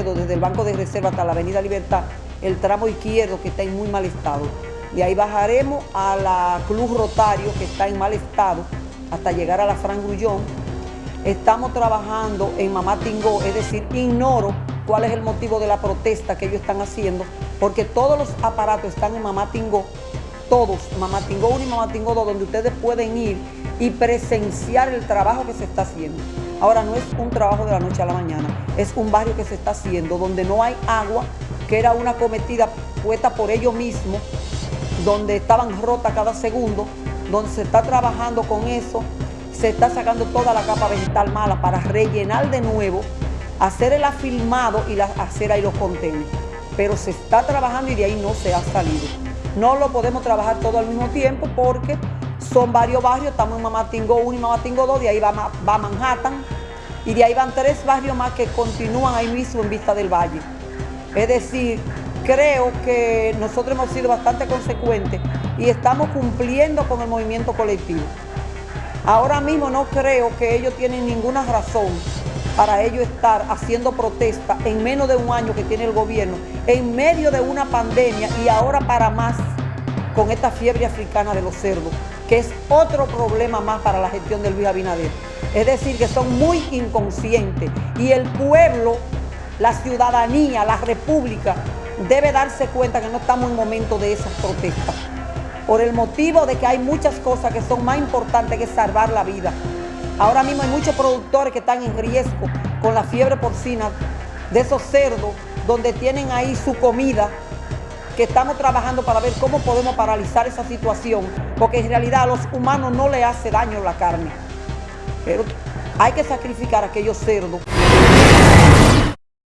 Desde el Banco de Reserva hasta la Avenida Libertad, el tramo izquierdo que está en muy mal estado. De ahí bajaremos a la Club Rotario, que está en mal estado, hasta llegar a la Fran Grullón. Estamos trabajando en Mamá Tingó, es decir, ignoro cuál es el motivo de la protesta que ellos están haciendo, porque todos los aparatos están en Mamá Tingó, todos, Mamá Tingó 1 y Mamá Tingó 2, donde ustedes pueden ir y presenciar el trabajo que se está haciendo. Ahora no es un trabajo de la noche a la mañana, es un barrio que se está haciendo donde no hay agua, que era una cometida puesta por ellos mismos, donde estaban rotas cada segundo, donde se está trabajando con eso, se está sacando toda la capa vegetal mala para rellenar de nuevo, hacer el afilmado y hacer ahí los contenedores. Pero se está trabajando y de ahí no se ha salido. No lo podemos trabajar todo al mismo tiempo porque son varios barrios, estamos en Mamatingo 1 y Mamatingo 2, de ahí va, Manhattan, y de ahí van tres barrios más que continúan ahí mismo en Vista del Valle. Es decir, creo que nosotros hemos sido bastante consecuentes y estamos cumpliendo con el movimiento colectivo. Ahora mismo no creo que ellos tienen ninguna razón para ellos estar haciendo protesta en menos de un año que tiene el gobierno, en medio de una pandemia y ahora para más con esta fiebre africana de los cerdos que es otro problema más para la gestión de Luis Abinader. Es decir, que son muy inconscientes y el pueblo, la ciudadanía, la república, debe darse cuenta que no estamos en momento de esas protestas. Por el motivo de que hay muchas cosas que son más importantes que salvar la vida. Ahora mismo hay muchos productores que están en riesgo con la fiebre porcina de esos cerdos donde tienen ahí su comida que estamos trabajando para ver cómo podemos paralizar esa situación, porque en realidad a los humanos no le hace daño la carne. Pero hay que sacrificar a aquellos cerdos